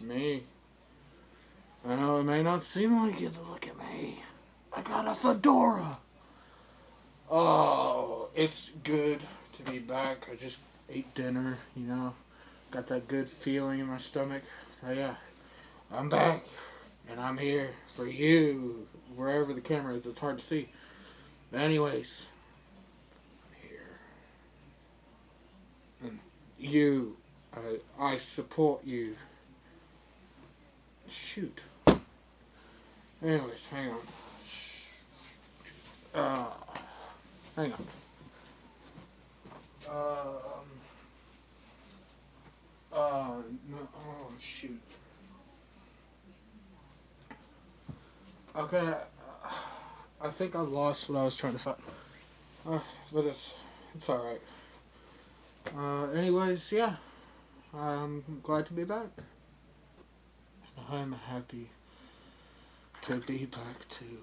me. I know it may not seem like it to look at me. I got a fedora. Oh, it's good to be back. I just ate dinner, you know. Got that good feeling in my stomach. Oh, yeah, I'm back. And I'm here for you, wherever the camera is. It's hard to see. But anyways, I'm here. And you, I, I support you. Shoot. Anyways, hang on. Uh, hang on. Um. Uh, no, oh shoot. Okay, I think I lost what I was trying to say. Uh, but it's it's all right. Uh, anyways, yeah, I'm glad to be back. I'm happy to be back too.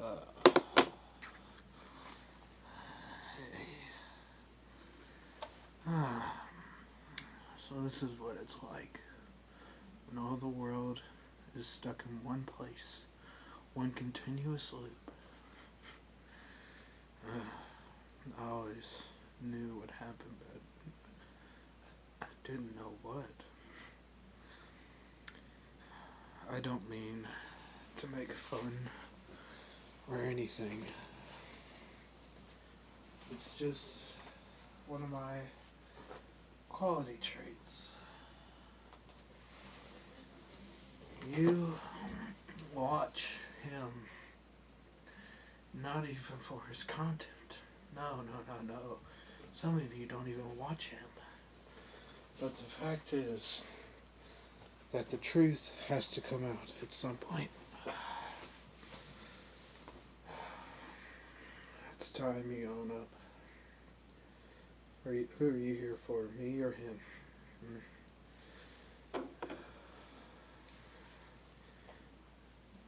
Uh, so this is what it's like when all the world is stuck in one place, one continuous loop. Uh, I always knew what happened, but I didn't know what. I don't mean to make fun or anything. It's just one of my quality traits. You watch him not even for his content. No, no, no, no. Some of you don't even watch him. But the fact is that the truth has to come out at some point. It's time you own up. Are you, who are you here for, me or him? Hmm.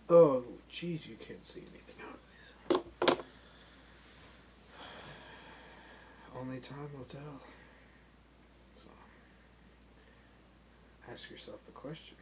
Oh, jeez, you can't see anything out of these. Only time will tell. Ask yourself the question.